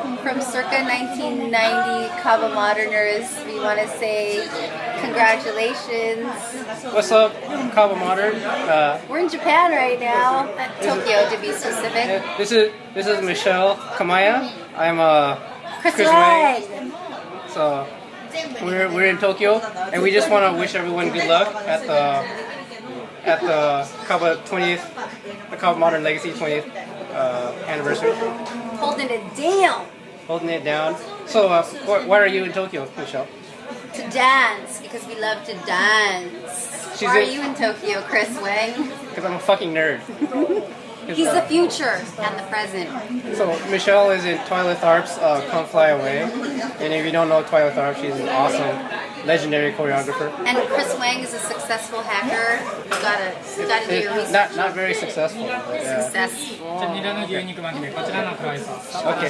From circa 1990 Kaba Moderners, we want to say congratulations. What's up, Kaba Modern? Uh, We're in Japan right now, at Tokyo to be specific. this is this is Michelle Kamaya. I'm a Chris, Chris Wright. so we're we're in Tokyo, and we just want to wish everyone good luck at the at the Kaba 20th, the Kaba Modern Legacy 20th uh, anniversary, Holding it down holding it down. So, uh, wh- why are you in Tokyo, Michelle? to dance because we love to dance. She's Why are you in Tokyo, Chris Wang? Because I'm a fucking nerd. He's uh, the future and the present. So Michelle is in Twyla Tharp's uh, "Come Fly Away," and if you don't know Twyla Tharp, she's an awesome, legendary choreographer. And Chris Wang is a successful hacker. You gotta, you gotta do your research. Not, not very successful. Yeah. Successful. Okay.